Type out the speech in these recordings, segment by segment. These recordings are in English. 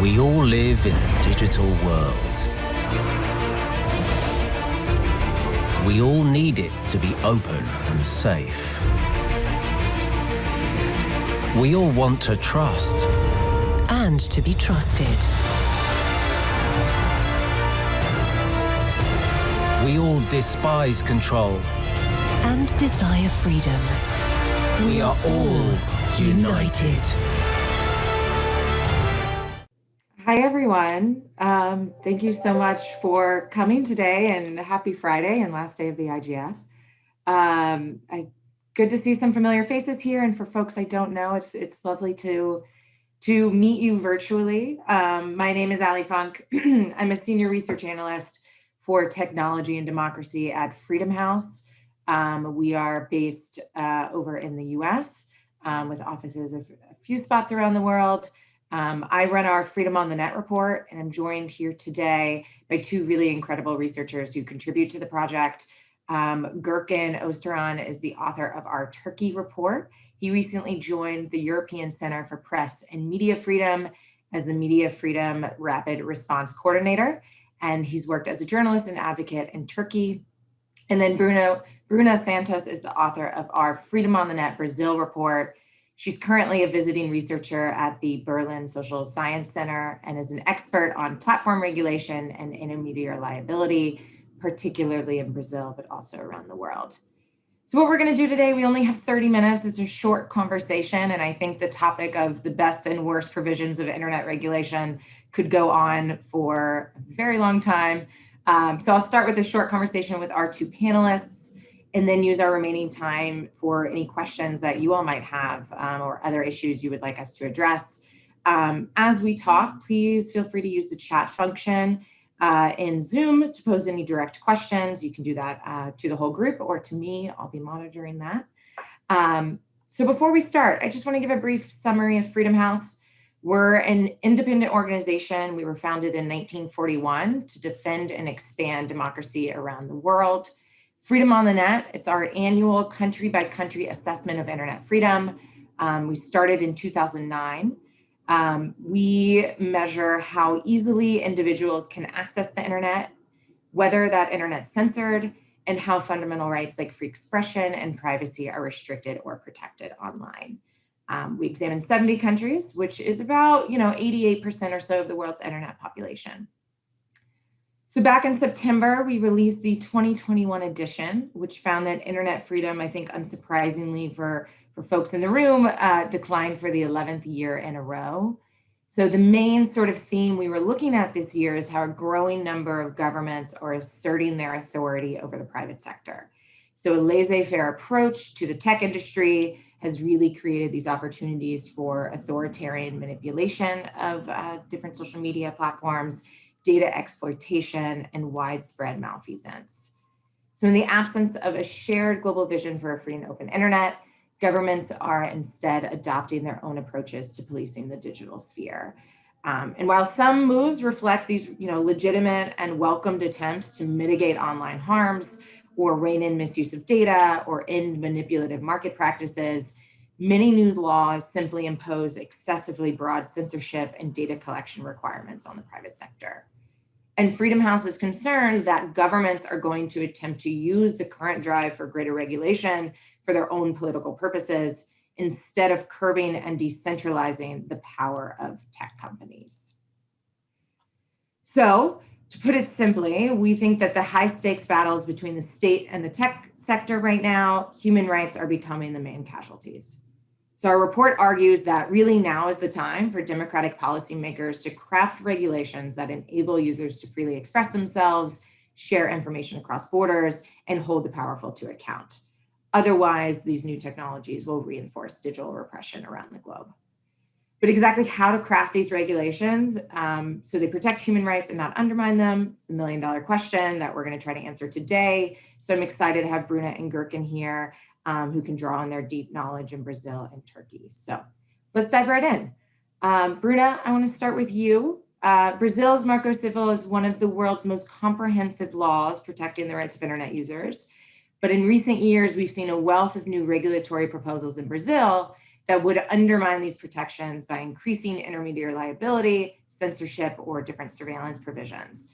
We all live in a digital world. We all need it to be open and safe. We all want to trust. And to be trusted. We all despise control. And desire freedom. We are all united. Hi, everyone. Um, thank you so much for coming today and happy Friday and last day of the IGF. Um, I, good to see some familiar faces here. And for folks I don't know, it's, it's lovely to, to meet you virtually. Um, my name is Allie Funk. I'm a senior research analyst for technology and democracy at Freedom House. Um, we are based uh, over in the US um, with offices of a few spots around the world. Um, I run our Freedom on the Net report, and I'm joined here today by two really incredible researchers who contribute to the project. Um, Gurkan Özturan is the author of our Turkey report. He recently joined the European Center for Press and Media Freedom as the Media Freedom Rapid Response Coordinator, and he's worked as a journalist and advocate in Turkey. And then Bruno, Bruna Santos is the author of our Freedom on the Net Brazil report, She's currently a visiting researcher at the Berlin Social Science Center and is an expert on platform regulation and intermediary liability, particularly in Brazil, but also around the world. So what we're going to do today, we only have 30 minutes. It's a short conversation, and I think the topic of the best and worst provisions of internet regulation could go on for a very long time. Um, so I'll start with a short conversation with our two panelists and then use our remaining time for any questions that you all might have um, or other issues you would like us to address. Um, as we talk, please feel free to use the chat function uh, in Zoom to pose any direct questions. You can do that uh, to the whole group or to me. I'll be monitoring that. Um, so before we start, I just want to give a brief summary of Freedom House. We're an independent organization. We were founded in 1941 to defend and expand democracy around the world. Freedom on the Net, it's our annual country by country assessment of internet freedom. Um, we started in 2009. Um, we measure how easily individuals can access the internet, whether that internet's censored, and how fundamental rights like free expression and privacy are restricted or protected online. Um, we examined 70 countries, which is about, you know, 88% or so of the world's internet population. So back in September, we released the 2021 edition, which found that internet freedom, I think unsurprisingly for, for folks in the room, uh, declined for the 11th year in a row. So the main sort of theme we were looking at this year is how a growing number of governments are asserting their authority over the private sector. So a laissez-faire approach to the tech industry has really created these opportunities for authoritarian manipulation of uh, different social media platforms data exploitation, and widespread malfeasance. So in the absence of a shared global vision for a free and open internet, governments are instead adopting their own approaches to policing the digital sphere. Um, and while some moves reflect these you know, legitimate and welcomed attempts to mitigate online harms or rein in misuse of data or end manipulative market practices, many new laws simply impose excessively broad censorship and data collection requirements on the private sector. And Freedom House is concerned that governments are going to attempt to use the current drive for greater regulation for their own political purposes instead of curbing and decentralizing the power of tech companies. So to put it simply, we think that the high stakes battles between the state and the tech sector right now, human rights are becoming the main casualties. So our report argues that really now is the time for democratic policymakers to craft regulations that enable users to freely express themselves, share information across borders, and hold the powerful to account. Otherwise, these new technologies will reinforce digital repression around the globe. But exactly how to craft these regulations um, so they protect human rights and not undermine them, it's the million dollar question that we're gonna try to answer today. So I'm excited to have Bruna and Gurkan here um, who can draw on their deep knowledge in Brazil and Turkey. So let's dive right in. Um, Bruna, I want to start with you. Uh, Brazil's Marco Civil is one of the world's most comprehensive laws protecting the rights of internet users. But in recent years, we've seen a wealth of new regulatory proposals in Brazil that would undermine these protections by increasing intermediary liability, censorship or different surveillance provisions.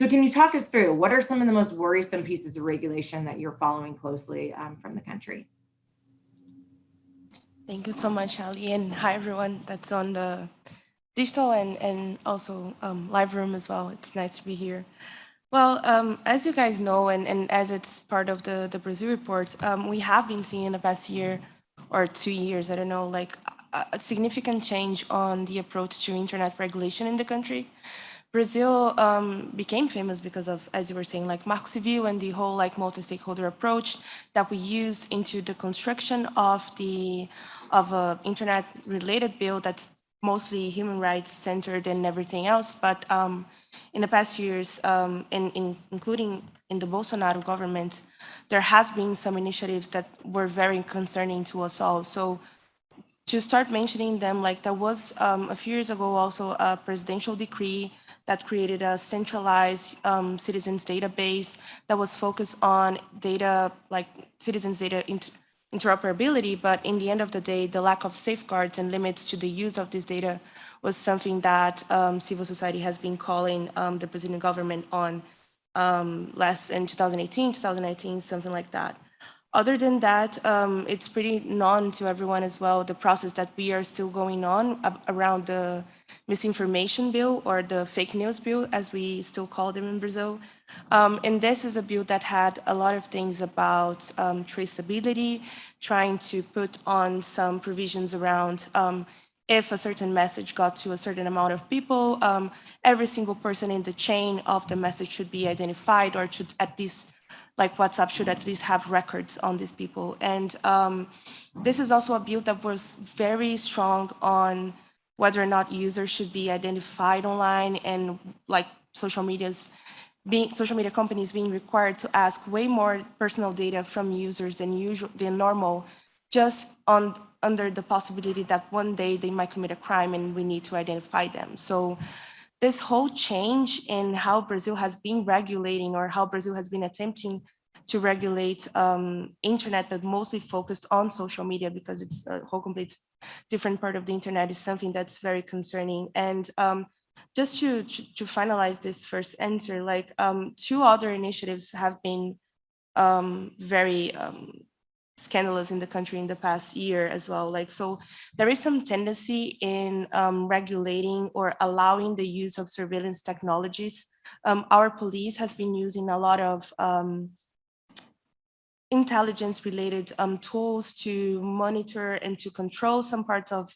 So can you talk us through what are some of the most worrisome pieces of regulation that you're following closely um, from the country? Thank you so much, Allie, and hi everyone that's on the digital and, and also um, live room as well. It's nice to be here. Well, um, as you guys know, and, and as it's part of the, the Brazil report, um, we have been seeing in the past year or two years, I don't know, like a, a significant change on the approach to internet regulation in the country. Brazil um, became famous because of, as you were saying, like Marco Civil and the whole like multi-stakeholder approach that we used into the construction of the of a internet-related bill that's mostly human rights centered and everything else. But um, in the past years, um, in, in, including in the Bolsonaro government, there has been some initiatives that were very concerning to us all. So to start mentioning them, like there was um, a few years ago also a presidential decree that created a centralized um, citizens database that was focused on data, like citizens data inter interoperability, but in the end of the day, the lack of safeguards and limits to the use of this data was something that um, civil society has been calling um, the Brazilian government on um, last in 2018, 2019, something like that. Other than that, um, it's pretty known to everyone as well, the process that we are still going on around the misinformation bill or the fake news bill, as we still call them in Brazil. Um, and this is a bill that had a lot of things about um, traceability, trying to put on some provisions around um, if a certain message got to a certain amount of people, um, every single person in the chain of the message should be identified or should at least like WhatsApp should at least have records on these people. And um, this is also a bill that was very strong on whether or not users should be identified online and like social media's being social media companies being required to ask way more personal data from users than usual than normal just on under the possibility that one day they might commit a crime and we need to identify them so this whole change in how Brazil has been regulating or how Brazil has been attempting to regulate um, internet, but mostly focused on social media because it's a whole complete different part of the internet is something that's very concerning. And um, just to, to, to, finalize this first answer, like um, two other initiatives have been um, very um, scandalous in the country in the past year as well. Like, so there is some tendency in um, regulating or allowing the use of surveillance technologies. Um, our police has been using a lot of um, intelligence related um, tools to monitor and to control some parts of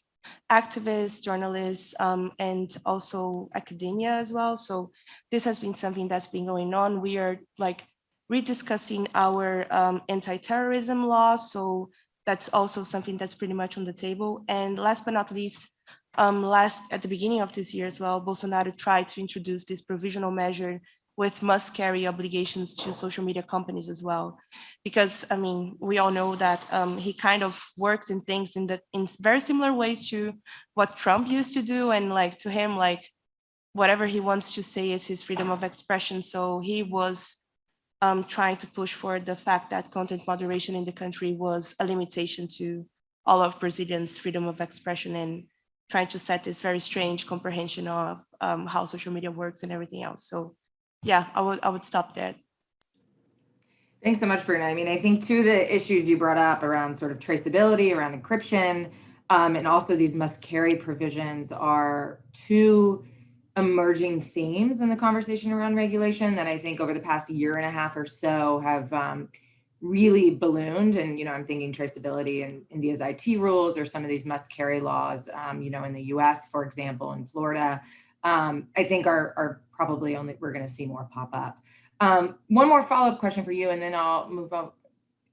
activists, journalists, um, and also academia as well. So this has been something that's been going on. We are like rediscussing our um, anti-terrorism law. So that's also something that's pretty much on the table. And last but not least, um, last at the beginning of this year as well, Bolsonaro tried to introduce this provisional measure with must carry obligations to social media companies as well. Because I mean, we all know that um, he kind of works in things in the in very similar ways to what Trump used to do. And like to him, like whatever he wants to say is his freedom of expression. So he was um, trying to push for the fact that content moderation in the country was a limitation to all of Brazilians' freedom of expression and trying to set this very strange comprehension of um, how social media works and everything else. So yeah, I would, I would stop there. Thanks so much, Bruna. I mean, I think two of the issues you brought up around sort of traceability, around encryption, um, and also these must carry provisions are two emerging themes in the conversation around regulation that I think over the past year and a half or so have um, really ballooned. And, you know, I'm thinking traceability and India's IT rules or some of these must carry laws, um, you know, in the US, for example, in Florida, um, I think are, are probably only, we're going to see more pop up. Um, one more follow-up question for you, and then I'll move on,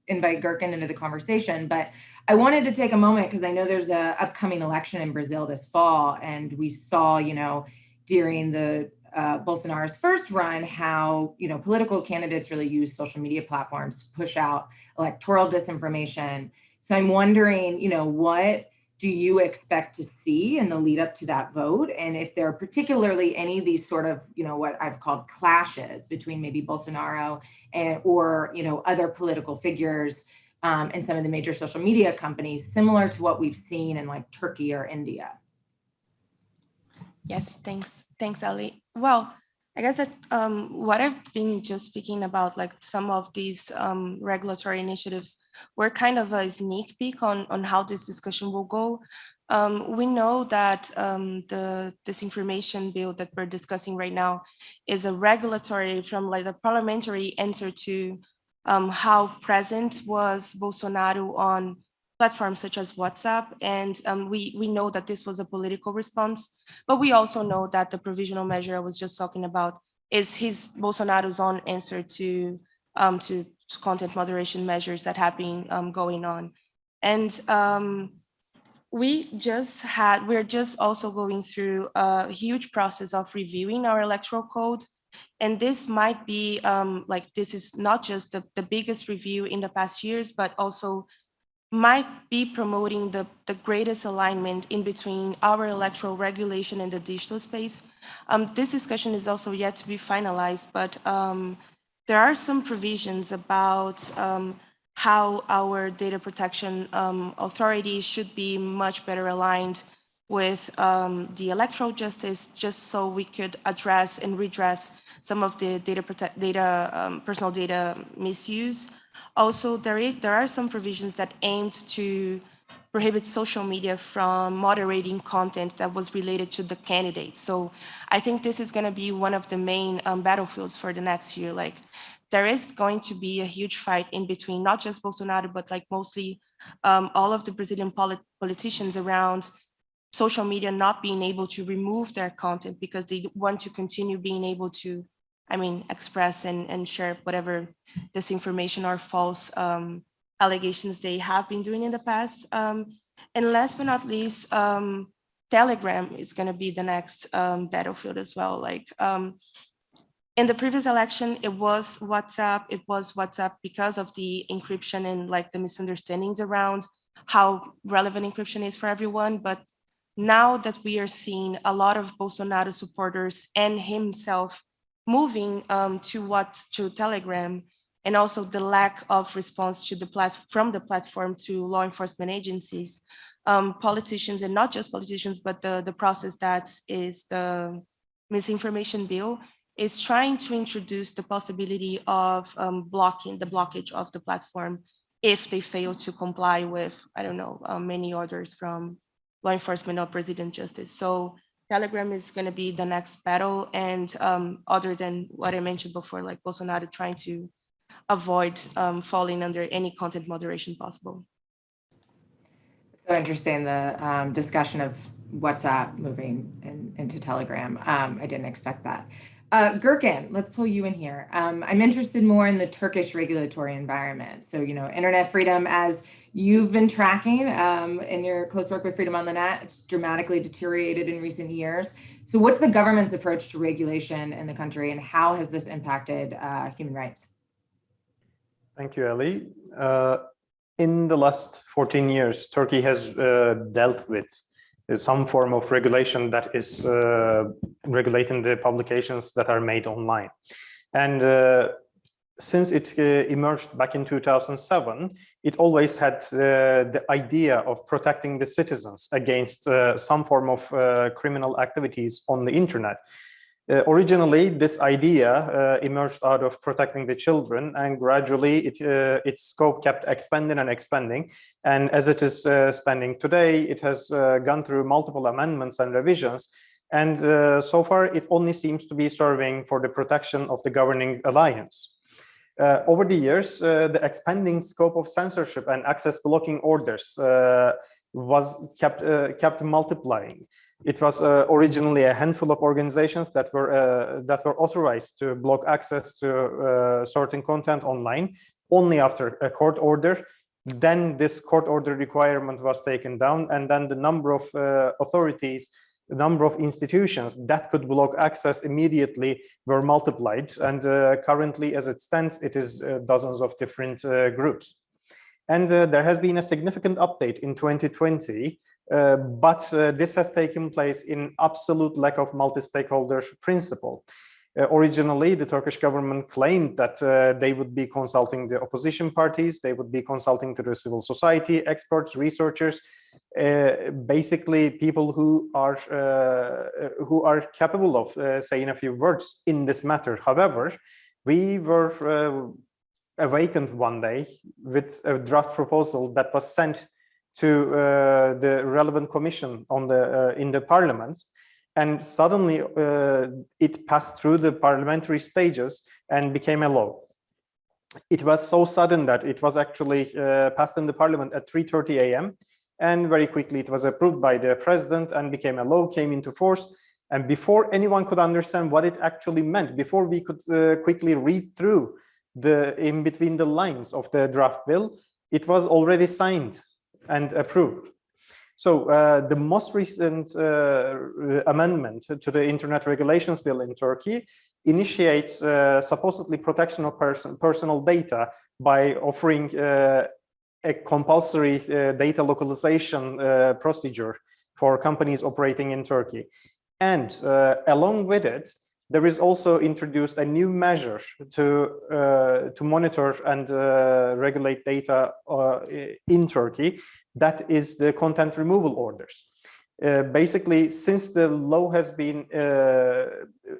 invite Gurkan into the conversation. But I wanted to take a moment because I know there's a upcoming election in Brazil this fall, and we saw, you know, during the uh, Bolsonaro's first run, how you know political candidates really use social media platforms to push out electoral disinformation. So I'm wondering, you know, what do you expect to see in the lead up to that vote? And if there are particularly any of these sort of, you know, what I've called clashes between maybe Bolsonaro and or you know other political figures um, and some of the major social media companies, similar to what we've seen in like Turkey or India. Yes, thanks. Thanks, Allie. Well, I guess that um, what I've been just speaking about, like some of these um, regulatory initiatives, were kind of a sneak peek on, on how this discussion will go. Um, we know that um, the disinformation bill that we're discussing right now is a regulatory from like a parliamentary answer to um, how present was Bolsonaro on platforms such as WhatsApp. And um, we, we know that this was a political response, but we also know that the provisional measure I was just talking about is his Bolsonaro's own answer to, um, to content moderation measures that have been um, going on. And um, we just had, we're just also going through a huge process of reviewing our electoral code. And this might be um, like, this is not just the, the biggest review in the past years, but also might be promoting the, the greatest alignment in between our electoral regulation and the digital space. Um, this discussion is also yet to be finalized, but um, there are some provisions about um, how our data protection um, authorities should be much better aligned with um, the electoral justice, just so we could address and redress some of the data, data um, personal data misuse. Also, there, is, there are some provisions that aimed to prohibit social media from moderating content that was related to the candidate. So I think this is going to be one of the main um, battlefields for the next year. Like there is going to be a huge fight in between, not just Bolsonaro, but like mostly um, all of the Brazilian polit politicians around social media not being able to remove their content because they want to continue being able to, I mean, express and, and share whatever disinformation or false um, allegations they have been doing in the past. Um, and last but not least, um, Telegram is going to be the next um, battlefield as well. Like um, in the previous election, it was WhatsApp. It was WhatsApp because of the encryption and like the misunderstandings around how relevant encryption is for everyone. But now that we are seeing a lot of Bolsonaro supporters and himself moving um, to what to Telegram, and also the lack of response to the plat from the platform to law enforcement agencies, um, politicians and not just politicians, but the the process that is the misinformation bill is trying to introduce the possibility of um, blocking the blockage of the platform if they fail to comply with, I don't know, uh, many orders from law enforcement or president justice. So Telegram is going to be the next battle. And um, other than what I mentioned before, like Bolsonaro trying to avoid um, falling under any content moderation possible. So interesting, the um, discussion of WhatsApp moving in, into Telegram. Um, I didn't expect that. Uh, let's pull you in here. Um, I'm interested more in the Turkish regulatory environment. So, you know, internet freedom, as you've been tracking um, in your close work with Freedom on the Net, it's dramatically deteriorated in recent years. So what's the government's approach to regulation in the country and how has this impacted uh, human rights? Thank you, Allie. Uh, in the last 14 years, Turkey has uh, dealt with some form of regulation that is uh, regulating the publications that are made online. And uh, since it uh, emerged back in 2007, it always had uh, the idea of protecting the citizens against uh, some form of uh, criminal activities on the internet. Uh, originally, this idea uh, emerged out of protecting the children, and gradually it, uh, its scope kept expanding and expanding. And as it is uh, standing today, it has uh, gone through multiple amendments and revisions. And uh, so far, it only seems to be serving for the protection of the governing alliance. over the years, the expanding scope of censorship and access blocking orders was kept kept multiplying. It was uh, originally a handful of organizations that were uh, that were authorized to block access to uh, certain content online only after a court order. Then this court order requirement was taken down, and then the number of uh, authorities, the number of institutions that could block access immediately were multiplied. And uh, currently, as it stands, it is uh, dozens of different groups. And there has been a significant update in 2020 uh, but uh, this has taken place in absolute lack of multi-stakeholder principle. Uh, originally, the Turkish government claimed that uh, they would be consulting the opposition parties, they would be consulting to the civil society, experts, researchers, uh, basically people who are who are capable of saying a few words in this matter. However, we were awakened one day with a draft proposal that was sent to the relevant commission on the in the parliament and suddenly uh, it passed through the parliamentary stages and became a law. It was so sudden that it was actually uh, passed in the parliament at 3.30 a.m. and very quickly it was approved by the president and became a law, came into force. And before anyone could understand what it actually meant, before we could uh, quickly read through the in between the lines of the draft bill, it was already signed and approved. So uh, the most recent uh, amendment to the Internet Regulations Bill in Turkey initiates uh, supposedly protection of person, personal data by offering uh, a compulsory uh, data localization uh, procedure for companies operating in Turkey. And along with it, there is also introduced a new measure to uh, to monitor and uh, regulate data uh, in Turkey. That is the content removal orders. Uh, basically, since the law has been uh,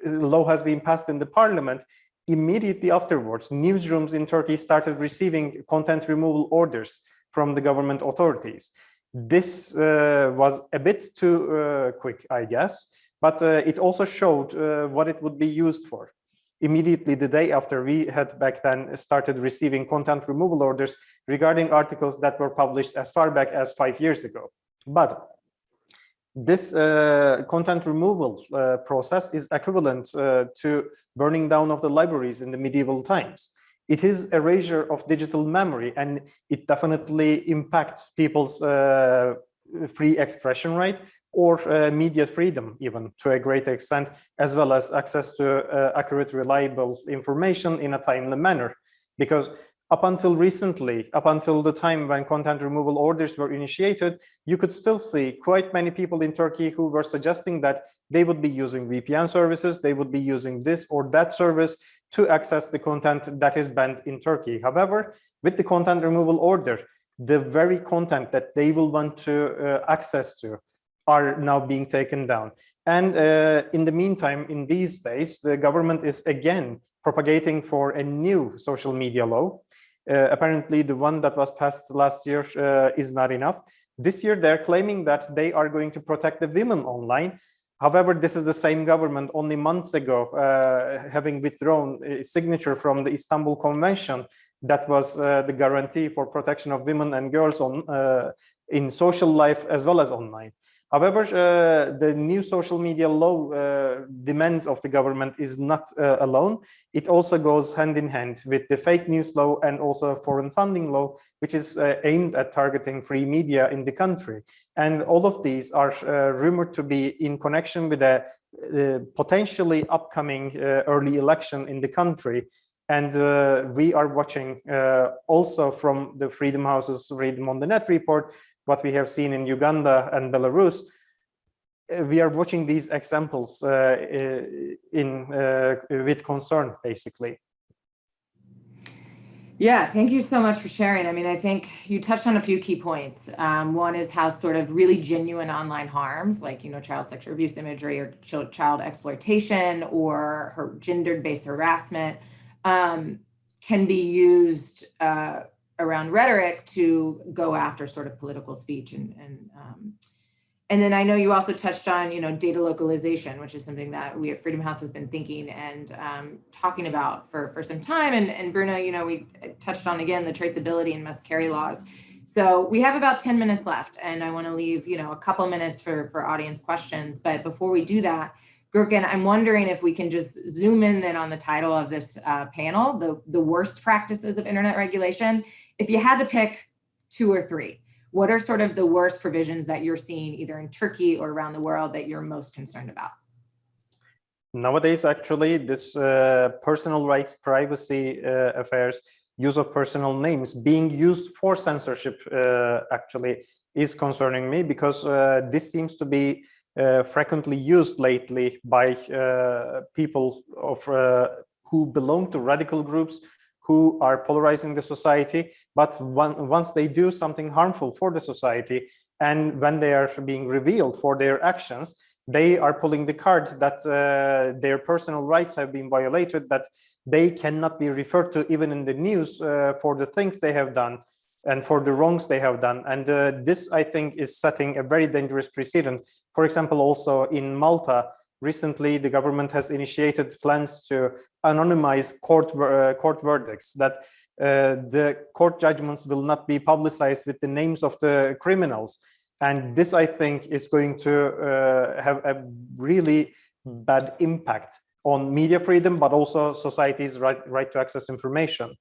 law has been passed in the parliament, immediately afterwards, newsrooms in Turkey started receiving content removal orders from the government authorities. This uh, was a bit too quick, I guess but uh, it also showed uh, what it would be used for. Immediately the day after we had back then started receiving content removal orders regarding articles that were published as far back as five years ago. But this uh, content removal uh, process is equivalent uh, to burning down of the libraries in the medieval times. It is erasure of digital memory and it definitely impacts people's uh, free expression right or uh, media freedom even to a great extent, as well as access to uh, accurate, reliable information in a timely manner. Because up until recently, up until the time when content removal orders were initiated, you could still see quite many people in Turkey who were suggesting that they would be using VPN services, they would be using this or that service to access the content that is banned in Turkey. However, with the content removal order, the very content that they will want to uh, access to are now being taken down. And uh, in the meantime, in these days, the government is again propagating for a new social media law. Uh, apparently, the one that was passed last year uh, is not enough. This year, they're claiming that they are going to protect the women online. However, this is the same government only months ago uh, having withdrawn a signature from the Istanbul Convention that was uh, the guarantee for protection of women and girls on uh, in social life as well as online. However, uh, the new social media law uh, demands of the government is not uh, alone. It also goes hand in hand with the fake news law and also foreign funding law, which is uh, aimed at targeting free media in the country. And all of these are uh, rumored to be in connection with a uh, potentially upcoming early election in the country. And we are watching also from the Freedom House's Freedom on the Net report what we have seen in Uganda and Belarus, uh, we are watching these examples uh, in uh, with concern, basically. Yeah, thank you so much for sharing. I mean, I think you touched on a few key points. Um, one is how sort of really genuine online harms, like, you know, child sexual abuse imagery or child exploitation or her gender-based harassment um, can be used uh, around rhetoric to go after sort of political speech and and um, and then I know you also touched on you know data localization, which is something that we at Freedom House has been thinking and um, talking about for for some time. And and Bruno, you know, we touched on again the traceability and must carry laws. So we have about 10 minutes left, and I want to leave you know a couple minutes for for audience questions. But before we do that, Gurkan, I'm wondering if we can just zoom in then on the title of this uh, panel, the, the worst practices of internet regulation, if you had to pick two or three, what are sort of the worst provisions that you're seeing either in Turkey or around the world that you're most concerned about? Nowadays, actually, this uh, personal rights, privacy uh, affairs, use of personal names being used for censorship uh, actually is concerning me because uh, this seems to be uh, frequently used lately by uh, people of who belong to radical groups who are polarizing the society. But one, once they do something harmful for the society, and when they are being revealed for their actions, they are pulling the card that uh, their personal rights have been violated, that they cannot be referred to even in the news uh, for the things they have done and for the wrongs they have done. And uh, this, I think, is setting a very dangerous precedent. For example, also in Malta, recently the government has initiated plans to anonymize court, uh, court verdicts, that uh, the court judgments will not be publicized with the names of the criminals. And this, I think, is going to uh, have a really bad impact on media freedom, but also society's right, right to access information.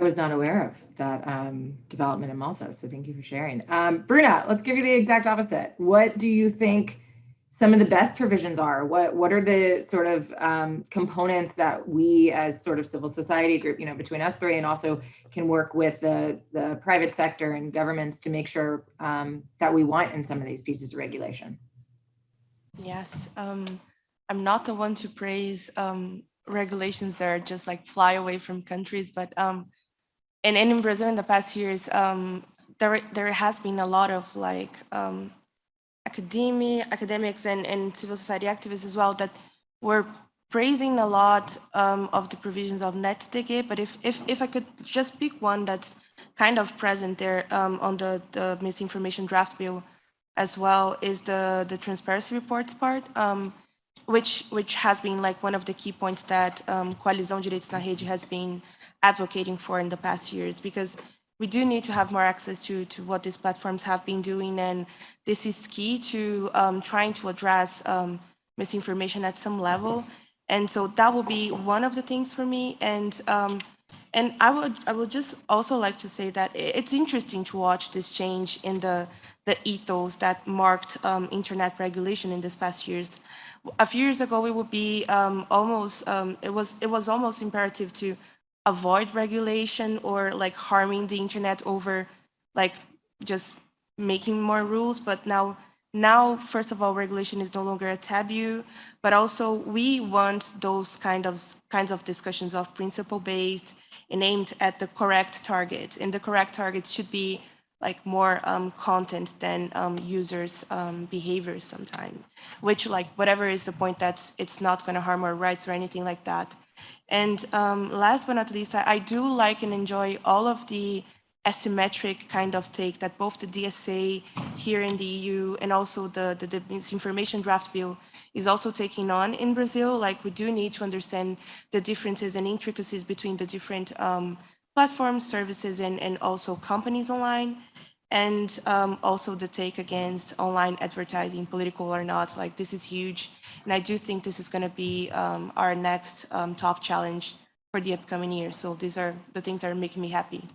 I was not aware of that um, development in Malta, so thank you for sharing. Um, Bruna, let's give you the exact opposite. What do you think some of the best provisions are? What what are the sort of um, components that we as sort of civil society group, you know, between us three and also can work with the, the private sector and governments to make sure um, that we want in some of these pieces of regulation? Yes, um, I'm not the one to praise um, regulations that are just like fly away from countries, but um, and, and in Brazil in the past years, um, there there has been a lot of like um, academia, academics and, and civil society activists as well that were praising a lot um, of the provisions of NetzDG, but if, if, if I could just pick one that's kind of present there um, on the, the misinformation draft bill as well is the, the transparency reports part, um, which, which has been like one of the key points that um, Coalizão Direitos na Rede has been advocating for in the past years, because we do need to have more access to, to what these platforms have been doing. And this is key to um, trying to address um, misinformation at some level. And so that will be one of the things for me. And um, and I would I would just also like to say that it's interesting to watch this change in the the ethos that marked um, internet regulation in these past years. A few years ago, it would be um, almost um, it was it was almost imperative to avoid regulation or like harming the internet over like just making more rules. But now now first of all regulation is no longer a taboo. But also we want those kind of kinds of discussions of principle based and aimed at the correct target. And the correct target should be like more um, content than um, users um, behaviors sometimes which like whatever is the point that's it's not going to harm our rights or anything like that and um, last but not least, I, I, do like and enjoy all of the asymmetric kind of take that both the DSA here in the EU and also the, the, the misinformation draft bill is also taking on in Brazil. Like we do need to understand the differences and intricacies between the different um, platforms, services, and, and also companies online and um, also the take against online advertising, political or not, like this is huge. And I do think this is going to be um, our next um, top challenge for the upcoming year. So these are the things that are making me happy.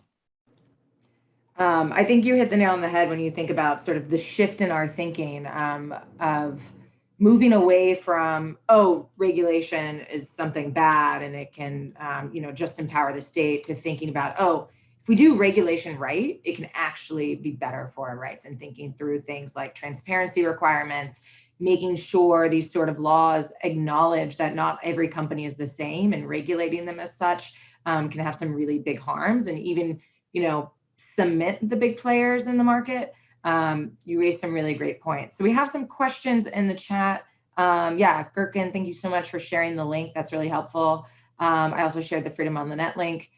Um, I think you hit the nail on the head when you think about sort of the shift in our thinking um, of moving away from, oh, regulation is something bad and it can, um, you know, just empower the state to thinking about, oh, if we do regulation right, it can actually be better for our rights and thinking through things like transparency requirements, making sure these sort of laws acknowledge that not every company is the same and regulating them as such um, can have some really big harms and even, you know, cement the big players in the market. Um, you raised some really great points. So we have some questions in the chat. Um, yeah, Gurkan, thank you so much for sharing the link. That's really helpful. Um, I also shared the Freedom on the Net link.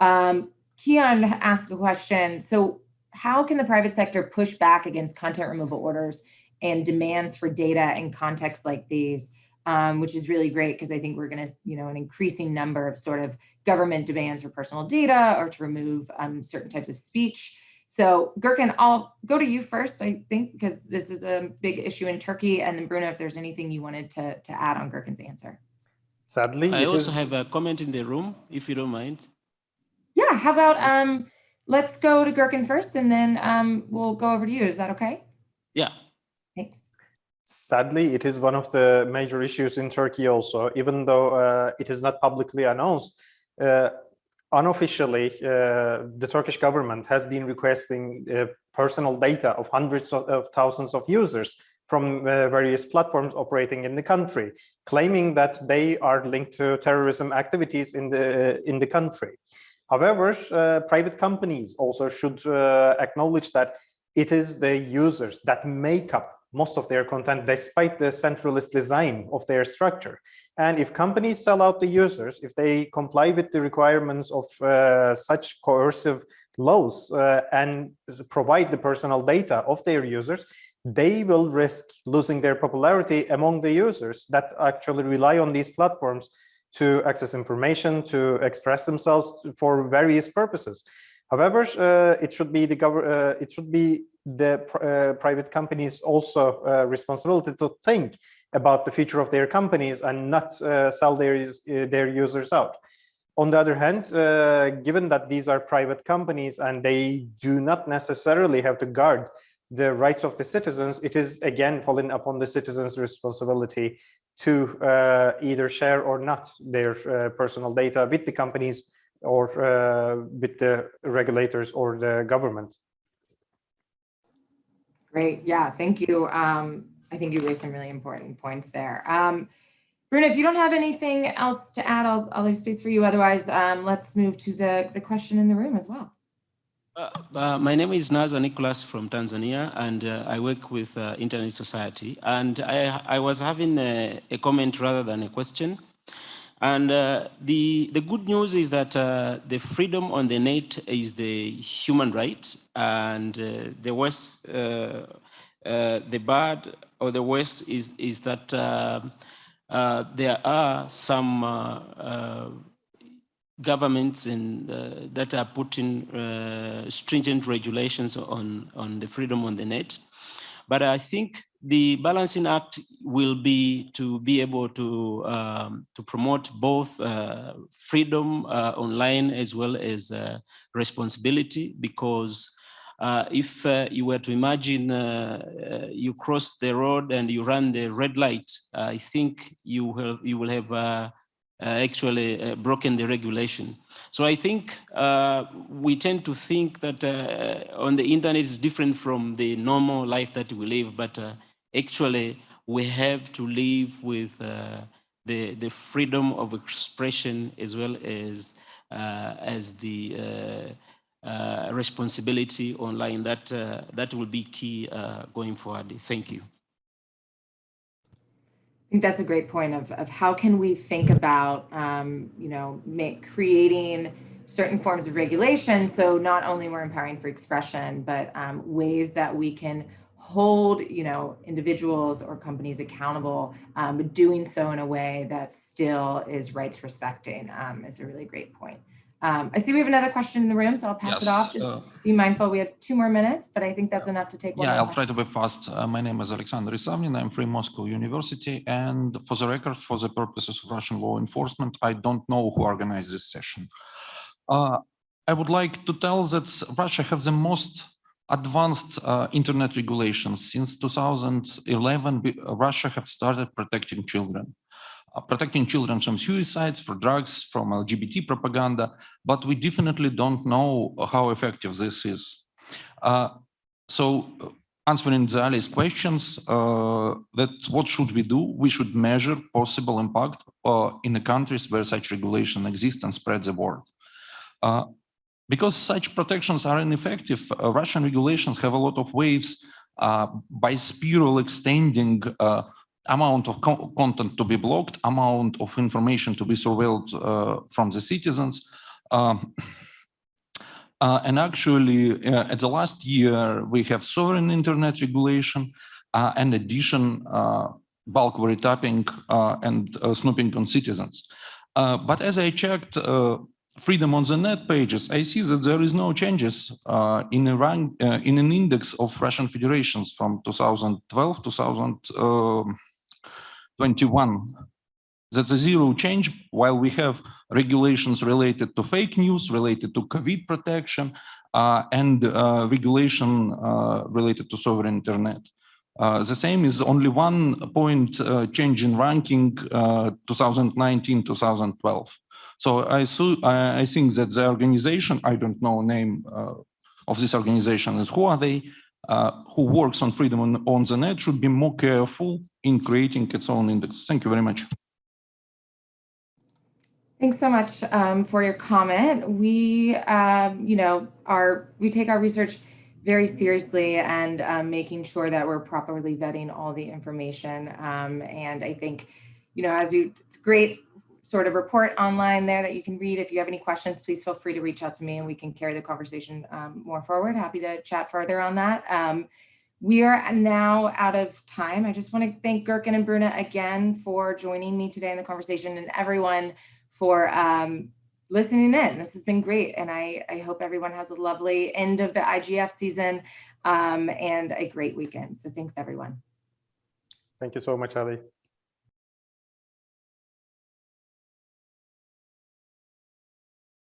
Um, Keon asked a question. So how can the private sector push back against content removal orders and demands for data in contexts like these, um, which is really great because I think we're going to, you know, an increasing number of sort of government demands for personal data or to remove um, certain types of speech. So Gurkan, I'll go to you first, I think, because this is a big issue in Turkey. And then Bruno, if there's anything you wanted to, to add on Gurkan's answer. Sadly, I also is... have a comment in the room, if you don't mind. Yeah, how about um, let's go to Gurkan first and then um, we'll go over to you. Is that okay? Yeah. Thanks. Sadly, it is one of the major issues in Turkey also, even though uh, it is not publicly announced. Uh, unofficially, uh, the Turkish government has been requesting uh, personal data of hundreds of, of thousands of users from uh, various platforms operating in the country, claiming that they are linked to terrorism activities in the in the country. However, uh, private companies also should uh, acknowledge that it is the users that make up most of their content despite the centralist design of their structure. And if companies sell out the users, if they comply with the requirements of uh, such coercive laws uh, and provide the personal data of their users, they will risk losing their popularity among the users that actually rely on these platforms to access information, to express themselves for various purposes. However, uh, it should be the uh, it should be the uh, private companies also uh, responsibility to think about the future of their companies and not uh, sell their uh, their users out. On the other hand, given that these are private companies and they do not necessarily have to guard the rights of the citizens, it is again falling upon the citizens' responsibility to uh, either share or not their uh, personal data with the companies or uh, with the regulators or the government. Great. Yeah, thank you. Um, I think you raised some really important points there. Um, Bruno, if you don't have anything else to add, I'll, I'll leave space for you. Otherwise, um, let's move to the, the question in the room as well. Uh, uh, my name is Naza Nicholas from Tanzania, and uh, I work with uh, Internet Society. And I, I was having a, a, comment rather than a question. And uh, the, the good news is that the freedom on the net is the human right, and the worst, the bad or the worst is, is that there are some governments uh, that are putting uh, stringent regulations on, on the freedom on the net. But I think the balancing act will be to be able to, um, to promote both uh, freedom uh, online as well as uh, responsibility because uh, if you were to imagine you cross the road and you run the red light, I think you will, you will have actually uh, broken the regulation. So I think uh, we tend to think that on the internet is different from the normal life that we live, but actually we have to live with the, the freedom of expression as well as, as the uh, responsibility online. That uh, that will be key uh, going forward. Thank you think that's a great point of, of how can we think about, um, you know, make, creating certain forms of regulation. So not only we're empowering for expression, but um, ways that we can hold, you know, individuals or companies accountable, um, but doing so in a way that still is rights respecting um, is a really great point. Um, I see we have another question in the room, so I'll pass yes, it off. Just uh, be mindful, we have two more minutes, but I think that's enough to take one. Yeah, I'll try to be fast. Uh, my name is Alexander Isavnin. I'm from Moscow University. And for the record, for the purposes of Russian law enforcement, I don't know who organized this session. Uh, I would like to tell that Russia has the most advanced uh, internet regulations. Since 2011, Russia have started protecting children. Uh, protecting children from suicides, for drugs, from LGBT propaganda, but we definitely don't know how effective this is. Uh, so uh, answering Zali's questions, uh, that what should we do? We should measure possible impact uh, in the countries where such regulation exists and spread the word. Uh, because such protections are ineffective, Russian regulations have a lot of ways by spiral extending amount of co content to be blocked, amount of information to be surveilled uh, from the citizens. Um, uh, and actually, uh, at the last year, we have sovereign internet regulation, uh, and addition, uh, bulk wiretapping uh, and snooping on citizens. but as I checked freedom on the net pages, I see that there is no changes in a rank in an index of Russian federations from 2012 2000. 21. That's a zero change while we have regulations related to fake news, related to COVID protection, uh, and uh, regulation uh, related to sovereign internet. Uh, the same is only one point uh, change in ranking 2019-2012. So I, I I think that the organization, I don't know name uh, of this organization and who are they, uh, who works on freedom on, on the net should be more careful in creating its own index. Thank you very much. Thanks so much um, for your comment. We, um, you know, are we take our research very seriously and um, making sure that we're properly vetting all the information. Um, and I think, you know, as you, it's great sort of report online there that you can read. If you have any questions, please feel free to reach out to me and we can carry the conversation um, more forward. Happy to chat further on that. We are now out of time. I just want to thank Gurkan and Bruna again for joining me today in the conversation and everyone for um, listening in. This has been great. And I, I hope everyone has a lovely end of the IGF season um, and a great weekend. So thanks everyone. Thank you so much, Allie.